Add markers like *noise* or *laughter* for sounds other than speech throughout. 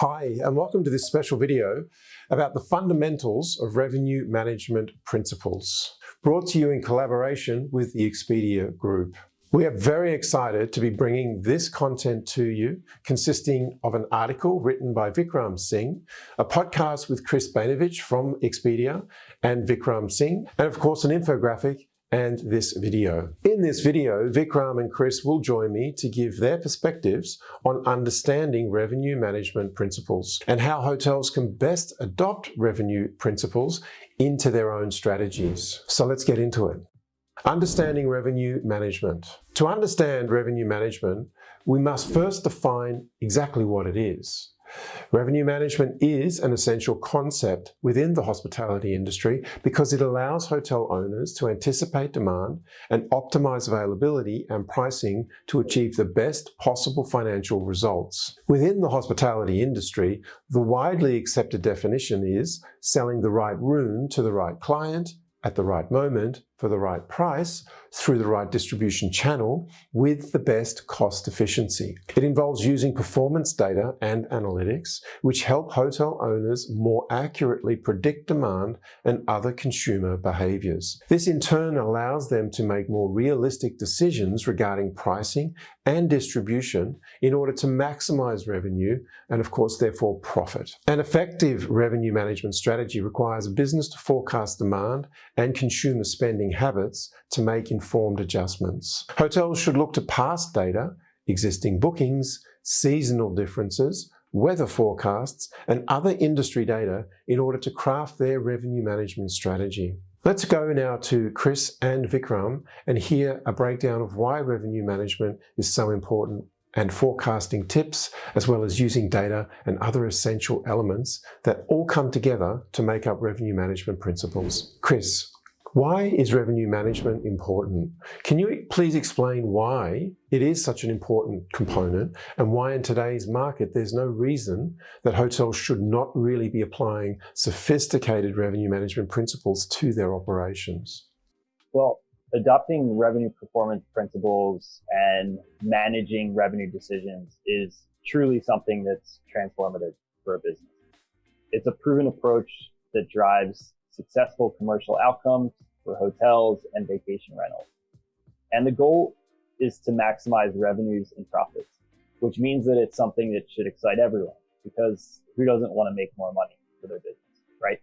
Hi, and welcome to this special video about the fundamentals of revenue management principles, brought to you in collaboration with the Expedia Group. We are very excited to be bringing this content to you, consisting of an article written by Vikram Singh, a podcast with Chris Bainovich from Expedia and Vikram Singh, and of course an infographic and this video. In this video, Vikram and Chris will join me to give their perspectives on understanding revenue management principles and how hotels can best adopt revenue principles into their own strategies. So let's get into it. Understanding revenue management. To understand revenue management, we must first define exactly what it is. Revenue management is an essential concept within the hospitality industry because it allows hotel owners to anticipate demand and optimize availability and pricing to achieve the best possible financial results. Within the hospitality industry, the widely accepted definition is selling the right room to the right client at the right moment for the right price through the right distribution channel with the best cost efficiency. It involves using performance data and analytics, which help hotel owners more accurately predict demand and other consumer behaviors. This in turn allows them to make more realistic decisions regarding pricing and distribution in order to maximize revenue and of course therefore profit. An effective revenue management strategy requires a business to forecast demand and consumer spending habits to make informed adjustments. Hotels should look to past data, existing bookings, seasonal differences, weather forecasts, and other industry data in order to craft their revenue management strategy. Let's go now to Chris and Vikram and hear a breakdown of why revenue management is so important and forecasting tips, as well as using data and other essential elements that all come together to make up revenue management principles. Chris, why is revenue management important? Can you please explain why it is such an important component and why in today's market there's no reason that hotels should not really be applying sophisticated revenue management principles to their operations? Well, adopting revenue performance principles and managing revenue decisions is truly something that's transformative for a business. It's a proven approach that drives successful commercial outcomes for hotels and vacation rentals. And the goal is to maximize revenues and profits, which means that it's something that should excite everyone because who doesn't want to make more money for their business, right?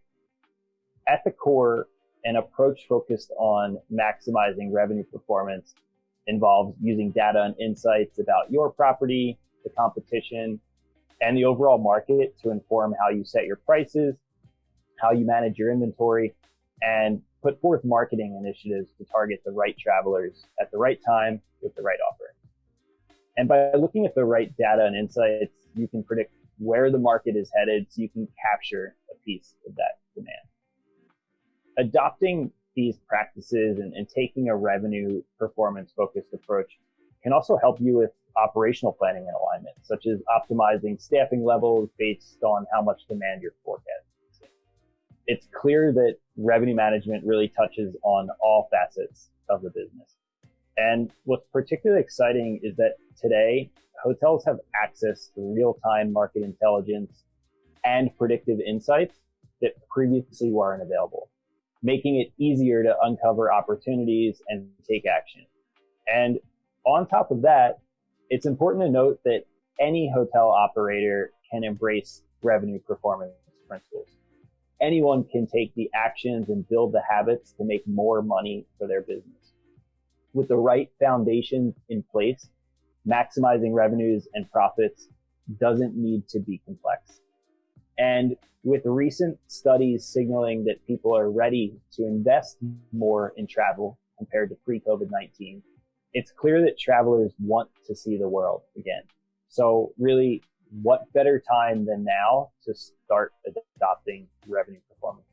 At the core, an approach focused on maximizing revenue performance involves using data and insights about your property, the competition, and the overall market to inform how you set your prices, how you manage your inventory, and put forth marketing initiatives to target the right travelers at the right time with the right offer. And by looking at the right data and insights, you can predict where the market is headed so you can capture a piece of that demand. Adopting these practices and, and taking a revenue performance focused approach can also help you with operational planning and alignment, such as optimizing staffing levels based on how much demand you're forecasting it's clear that revenue management really touches on all facets of the business. And what's particularly exciting is that today hotels have access to real-time market intelligence and predictive insights that previously weren't available, making it easier to uncover opportunities and take action. And on top of that, it's important to note that any hotel operator can embrace revenue performance principles anyone can take the actions and build the habits to make more money for their business. With the right foundations in place, maximizing revenues and profits doesn't need to be complex. And with recent studies signaling that people are ready to invest more in travel compared to pre-COVID-19, it's clear that travelers want to see the world again. So really what better time than now to start adopting revenue performance?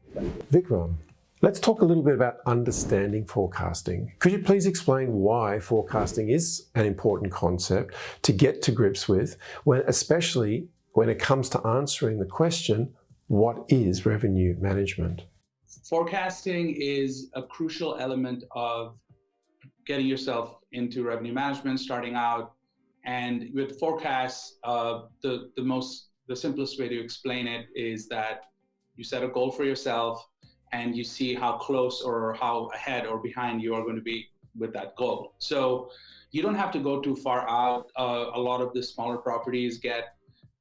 Vikram, let's talk a little bit about understanding forecasting. Could you please explain why forecasting is an important concept to get to grips with, when, especially when it comes to answering the question, what is revenue management? Forecasting is a crucial element of getting yourself into revenue management, starting out and with forecasts, uh, the, the most the simplest way to explain it is that you set a goal for yourself and you see how close or how ahead or behind you are going to be with that goal. So you don't have to go too far out. Uh, a lot of the smaller properties get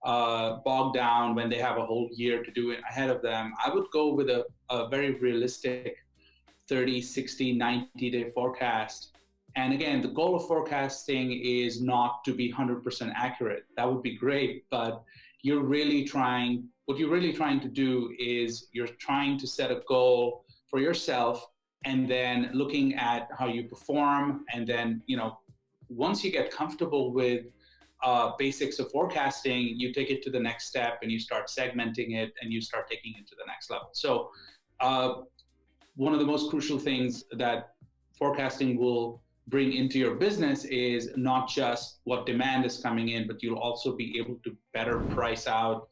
uh, bogged down when they have a whole year to do it ahead of them. I would go with a, a very realistic 30, 60, 90 day forecast. And again, the goal of forecasting is not to be 100% accurate. That would be great, but you're really trying, what you're really trying to do is you're trying to set a goal for yourself and then looking at how you perform. And then, you know, once you get comfortable with uh, basics of forecasting, you take it to the next step and you start segmenting it and you start taking it to the next level. So, uh, one of the most crucial things that forecasting will bring into your business is not just what demand is coming in, but you'll also be able to better price out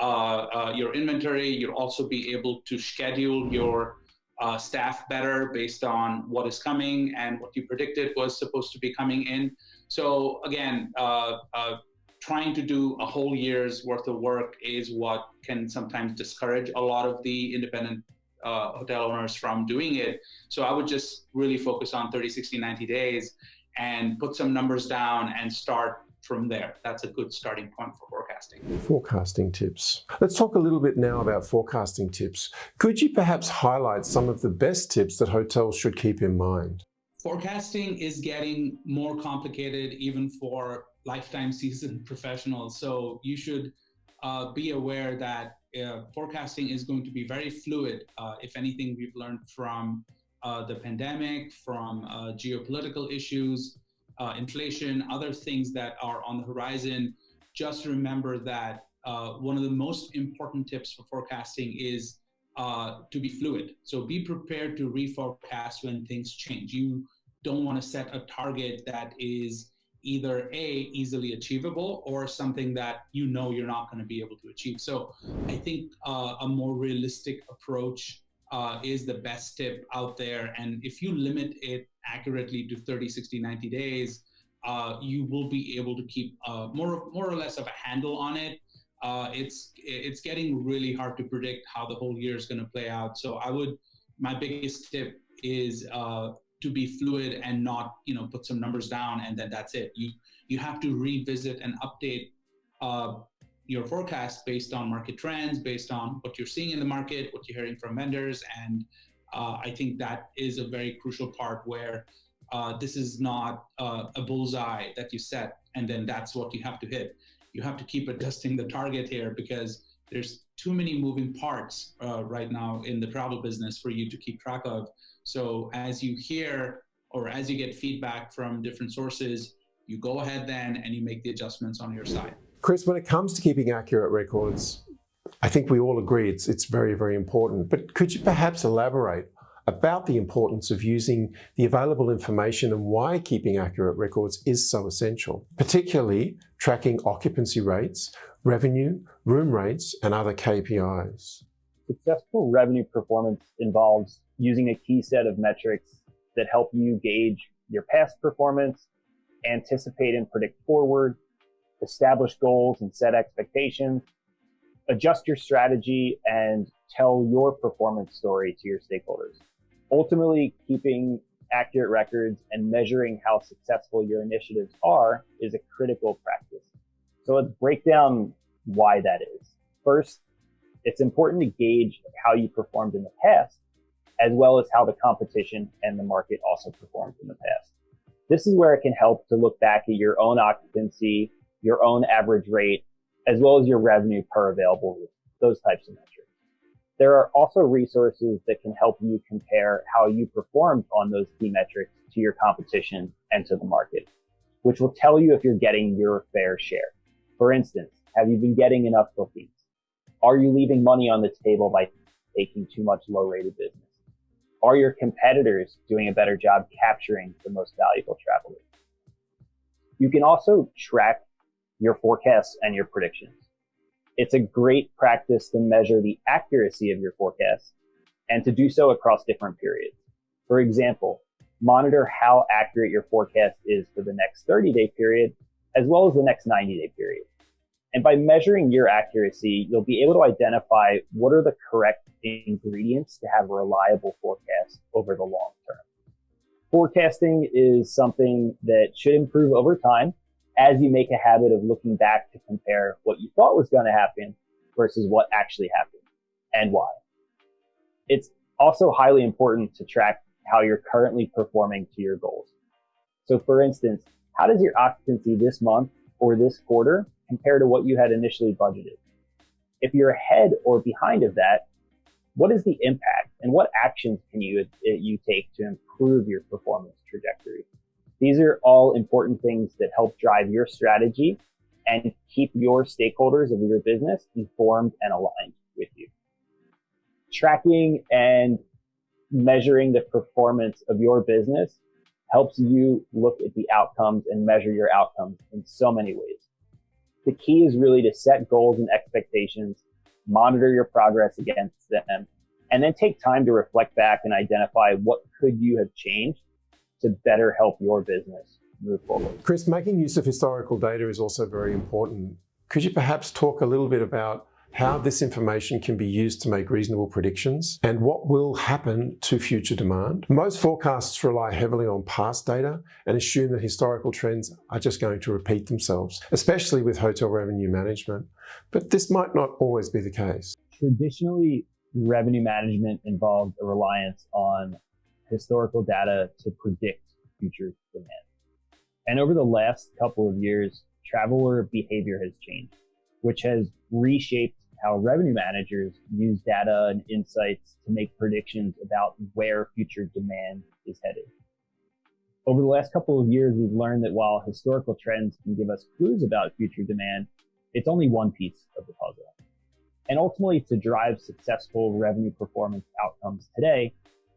uh, uh your inventory. You'll also be able to schedule your uh, staff better based on what is coming and what you predicted was supposed to be coming in. So again, uh, uh, trying to do a whole year's worth of work is what can sometimes discourage a lot of the independent uh, hotel owners from doing it. So I would just really focus on 30, 60, 90 days and put some numbers down and start from there. That's a good starting point for forecasting. Forecasting tips. Let's talk a little bit now about forecasting tips. Could you perhaps highlight some of the best tips that hotels should keep in mind? forecasting is getting more complicated even for lifetime *laughs* seasoned professionals. So you should uh, be aware that uh, forecasting is going to be very fluid. Uh, if anything, we've learned from uh, the pandemic, from uh, geopolitical issues, uh, inflation, other things that are on the horizon. Just remember that one of the most important tips for forecasting is uh, to be fluid. So be prepared to reforecast when things change. You don't want to set a target that is either a easily achievable or something that you know you're not going to be able to achieve. So I think uh, a more realistic approach uh, is the best tip out there. And if you limit it accurately to 30, 60, 90 days, uh, you will be able to keep uh, more, more or less of a handle on it uh, it's it's getting really hard to predict how the whole year is going to play out. So I would my biggest tip is uh, to be fluid and not you know put some numbers down and then that's it. You you have to revisit and update uh, your forecast based on market trends, based on what you're seeing in the market, what you're hearing from vendors, and uh, I think that is a very crucial part where. Uh, this is not uh, a bullseye that you set and then that's what you have to hit you have to keep adjusting the target here because there's too many moving parts uh, right now in the travel business for you to keep track of. So as you hear or as you get feedback from different sources, you go ahead then and you make the adjustments on your side. Chris, when it comes to keeping accurate records, I think we all agree it's, it's very, very important. But could you perhaps elaborate about the importance of using the available information and why keeping accurate records is so essential, particularly tracking occupancy rates, revenue, room rates, and other KPIs. Successful revenue performance involves using a key set of metrics that help you gauge your past performance, anticipate and predict forward, establish goals and set expectations, adjust your strategy, and tell your performance story to your stakeholders ultimately keeping accurate records and measuring how successful your initiatives are is a critical practice. So let's break down why that is. First, it's important to gauge how you performed in the past, as well as how the competition and the market also performed in the past. This is where it can help to look back at your own occupancy, your own average rate, as well as your revenue per available room, those types of metrics. There are also resources that can help you compare how you performed on those key metrics to your competition and to the market, which will tell you if you're getting your fair share. For instance, have you been getting enough bookings? Are you leaving money on the table by taking too much low rated business? Are your competitors doing a better job capturing the most valuable travelers? You can also track your forecasts and your predictions. It's a great practice to measure the accuracy of your forecasts and to do so across different periods. For example, monitor how accurate your forecast is for the next 30 day period as well as the next 90 day period. And by measuring your accuracy, you'll be able to identify what are the correct ingredients to have a reliable forecast over the long term. Forecasting is something that should improve over time as you make a habit of looking back to compare what you thought was going to happen versus what actually happened and why. It's also highly important to track how you're currently performing to your goals. So for instance, how does your occupancy this month or this quarter compare to what you had initially budgeted? If you're ahead or behind of that, what is the impact and what actions can you, eh, you take to improve your performance trajectory? These are all important things that help drive your strategy and keep your stakeholders of your business informed and aligned with you. Tracking and measuring the performance of your business helps you look at the outcomes and measure your outcomes in so many ways. The key is really to set goals and expectations, monitor your progress against them, and then take time to reflect back and identify what could you have changed to better help your business move forward. Chris, making use of historical data is also very important. Could you perhaps talk a little bit about how this information can be used to make reasonable predictions, and what will happen to future demand. Most forecasts rely heavily on past data and assume that historical trends are just going to repeat themselves, especially with hotel revenue management. But this might not always be the case. Traditionally, revenue management involved a reliance on historical data to predict future demand. And over the last couple of years, traveler behavior has changed, which has reshaped how revenue managers use data and insights to make predictions about where future demand is headed. Over the last couple of years, we've learned that while historical trends can give us clues about future demand, it's only one piece of the puzzle. And ultimately, to drive successful revenue performance outcomes today,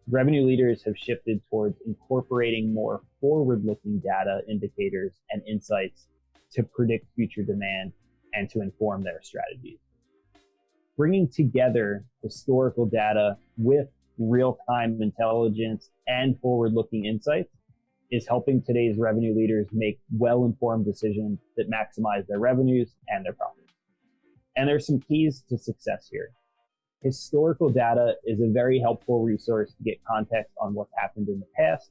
revenue leaders have shifted towards incorporating more forward-looking data indicators and insights to predict future demand and to inform their strategies bringing together historical data with real-time intelligence and forward-looking insights is helping today's revenue leaders make well-informed decisions that maximize their revenues and their profits. And there's some keys to success here. Historical data is a very helpful resource to get context on what's happened in the past,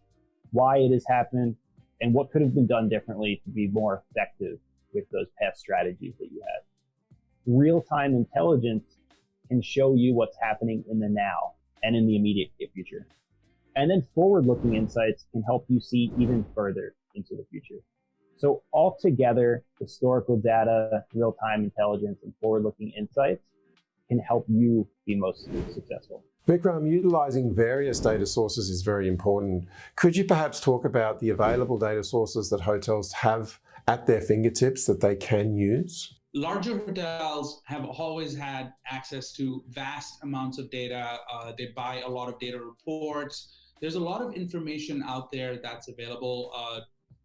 why it has happened, and what could have been done differently to be more effective with those past strategies had real-time intelligence can show you what's happening in the now and in the immediate future. And then forward-looking insights can help you see even further into the future. So altogether, historical data, real-time intelligence, and forward-looking insights can help you be most successful. Vikram, utilizing various data sources is very important. Could you perhaps talk about the available data sources that hotels have at their fingertips that they can use? Larger hotels have always had access to vast amounts of data. Uh, they buy a lot of data reports. There's a lot of information out there that's available uh,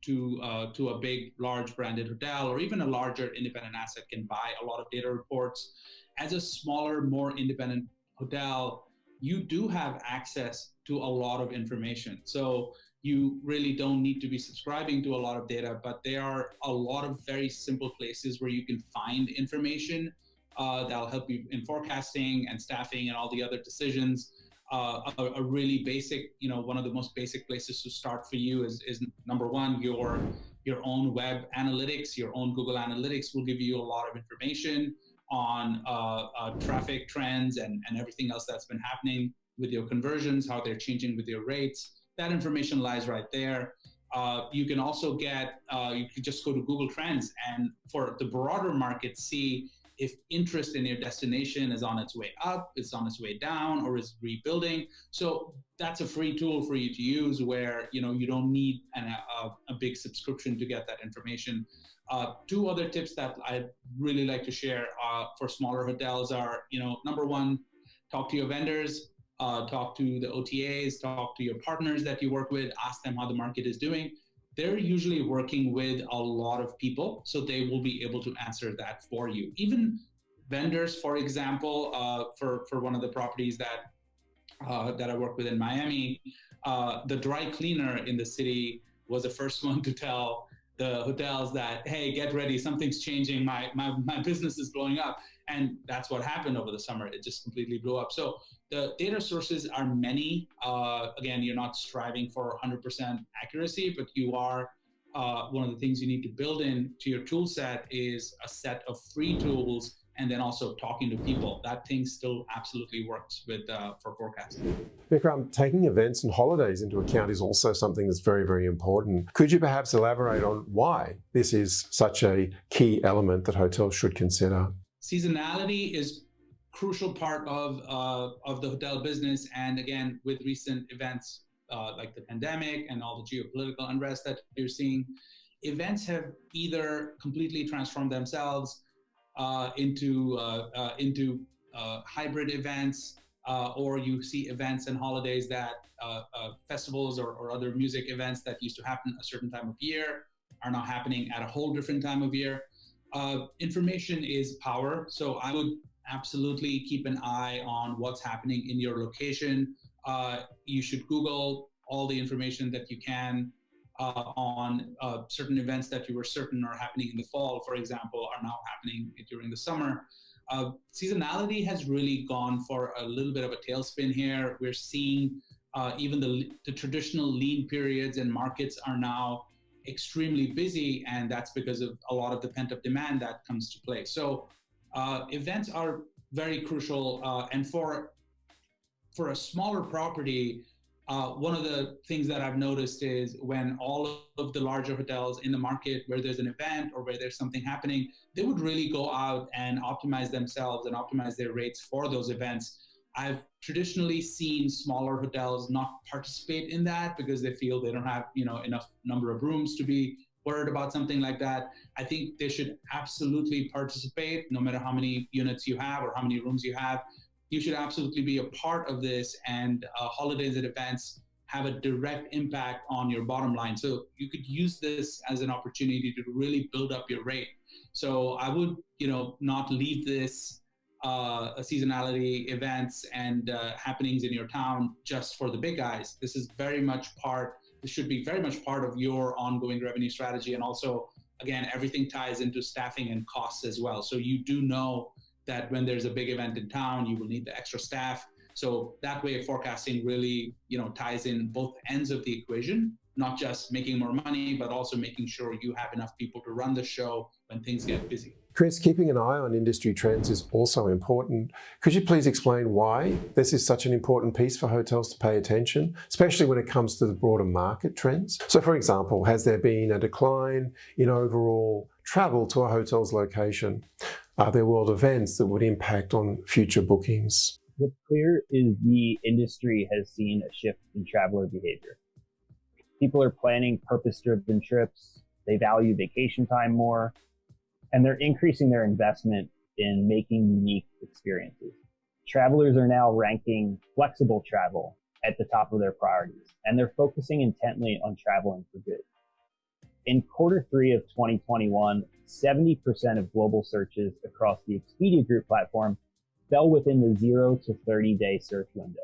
to uh, to a big, large branded hotel or even a larger independent asset can buy a lot of data reports. As a smaller, more independent hotel, you do have access to a lot of information. So you really don't need to be subscribing to a lot of data, but there are a lot of very simple places where you can find information uh, that'll help you in forecasting and staffing and all the other decisions. Uh, a, a, really basic, you know, one of the most basic places to start for you is, is number one, your your own web analytics, your own Google Analytics will give you a lot of information on uh, uh traffic trends and, and everything else that's been happening with your conversions, how they're changing with your rates that information lies right there. Uh, you can also get, uh, you can just go to Google Trends and for the broader market, see if interest in your destination is on its way up, it's on its way down, or is rebuilding. So that's a free tool for you to use where you know you don't need an, a, a, big subscription to get that information. Uh, two other tips that I'd really like to share uh, for smaller hotels are, you know, number one, talk to your vendors uh, talk to the OTAs, talk to your partners that you work with, ask them how the market is doing. They're usually working with a lot of people, so they will be able to answer that for you. Even vendors, for example, uh, for for one of the properties that uh, that I work with in Miami, uh, the dry cleaner in the city was the first *laughs* one to tell the hotels that hey get ready something's changing my my, my business is blowing up and that's what happened over the summer it just completely blew up so the data sources are many uh, again you're not striving for 100% accuracy but you are uh, one of the things you need to build in to your tool set is a set of free tools and then also talking to people. That thing still absolutely works with uh, for forecasting. Vikram, taking events and holidays into account is also something that's very, very important. Could you perhaps elaborate on why this is such a key element that hotels should consider? Seasonality is crucial part of uh, of the hotel business, and again, with recent events uh, like the pandemic and all the geopolitical unrest that you're seeing, events have either completely transformed themselves uh, into uh, uh, into uh, hybrid events, or you see events and holidays that festivals or, or, other music events that used to happen a certain time of year are now happening at a whole different time of year. information is power, so I would absolutely keep an eye on what's happening in your location. Uh, you should Google all the information that you can uh, on uh, certain events that you were certain are happening in the fall, for example, are now happening during the summer. Uh, seasonality has really gone for a little bit of a tailspin here. We're seeing uh, even the, the traditional lean periods and markets are now extremely busy, and that's because of a lot of the pent up demand that comes to play. So, uh, events are very crucial, uh, and for for a smaller property, uh, one of the things that I've noticed is when all of the larger hotels in the market where there's an event or where there's something happening, they would really go out and optimize themselves and optimize their rates for those events. I've traditionally seen smaller hotels not participate in that because they feel they don't have, you know, enough number of rooms to be worried about something like that. I think they should absolutely participate no matter how many units you have or how many rooms you have. You should absolutely be a part of this and uh, holidays and events have a direct impact on your bottom line. So you could use this as an opportunity to really build up your rate. So i would you know not leave this uh, seasonality events and uh, happenings in your town just for the big guys. This is very much part this should be very much part of your ongoing revenue strategy and also again everything ties into staffing and costs as well so you do know that when there's a big event in town, you will need the extra staff. So that way, forecasting really, you know, ties in both ends of the equation, not just making more money, but also making sure you have enough people to run the show when things get busy. Chris, keeping an eye on industry trends is also important. Could you please explain why this is such an important piece for hotels to pay attention, especially when it comes to the broader market trends? So, for example, has there been a decline in overall travel to a hotel's location? Are there world events that would impact on future bookings? What's clear is the industry has seen a shift in traveler behavior. People are planning purpose driven trips, they value vacation time more, and they're increasing their investment in making unique experiences. Travelers are now ranking flexible travel at the top of their priorities, and they're focusing intently on traveling for good. In quarter three of 2021, 70% of global searches across the Expedia Group platform fell within the zero to 30 day search window.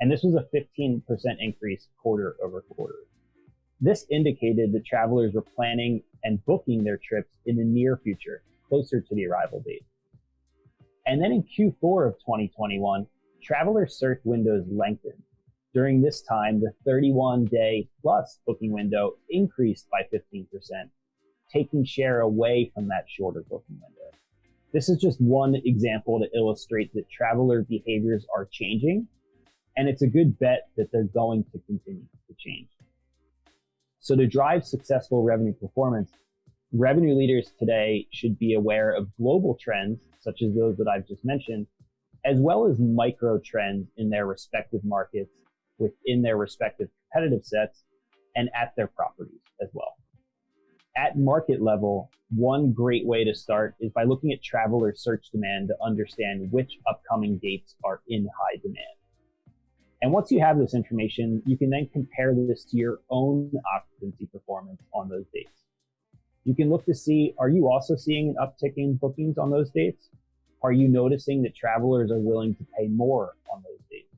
And this was a 15% increase quarter over quarter. This indicated that travelers were planning and booking their trips in the near future, closer to the arrival date. And then in Q4 of 2021, traveler search windows lengthened during this time, the 31 day plus booking window increased by 15%, taking share away from that shorter booking window. This is just one example to illustrate that traveler behaviors are changing, and it's a good bet that they're going to continue to change. So to drive successful revenue performance, revenue leaders today should be aware of global trends, such as those that I've just mentioned, as well as micro trends in their respective markets within their respective competitive sets and at their properties as well. At market level, one great way to start is by looking at traveler search demand to understand which upcoming dates are in high demand. And once you have this information, you can then compare this to your own occupancy performance on those dates. You can look to see, are you also seeing an uptick in bookings on those dates? Are you noticing that travelers are willing to pay more on those dates?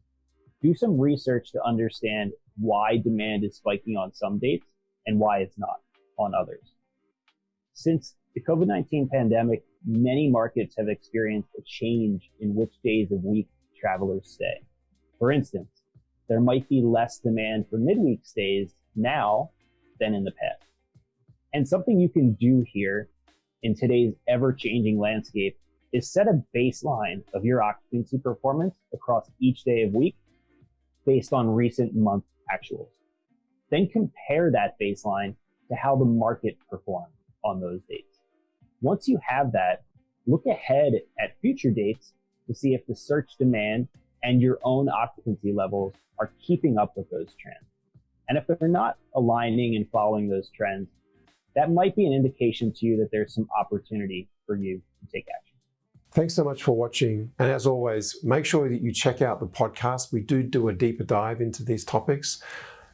do some research to understand why demand is spiking on some dates and why it's not on others. Since the COVID-19 pandemic, many markets have experienced a change in which days of week travelers stay. For instance, there might be less demand for midweek stays now than in the past. And something you can do here in today's ever changing landscape is set a baseline of your occupancy performance across each day of week based on recent month actuals. Then compare that baseline to how the market performed on those dates. Once you have that, look ahead at future dates to see if the search demand and your own occupancy levels are keeping up with those trends. And if they're not aligning and following those trends, that might be an indication to you that there's some opportunity for you to take action. Thanks so much for watching. And as always, make sure that you check out the podcast. We do do a deeper dive into these topics.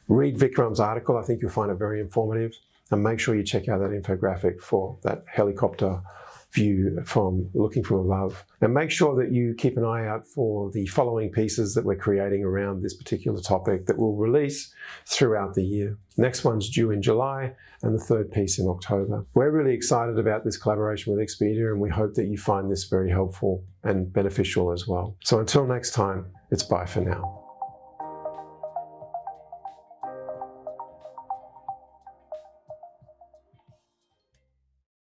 Read Vikram's article. I think you'll find it very informative. And make sure you check out that infographic for that helicopter view from looking from above. And make sure that you keep an eye out for the following pieces that we're creating around this particular topic that we'll release throughout the year. Next one's due in July and the third piece in October. We're really excited about this collaboration with Expedia and we hope that you find this very helpful and beneficial as well. So until next time, it's bye for now.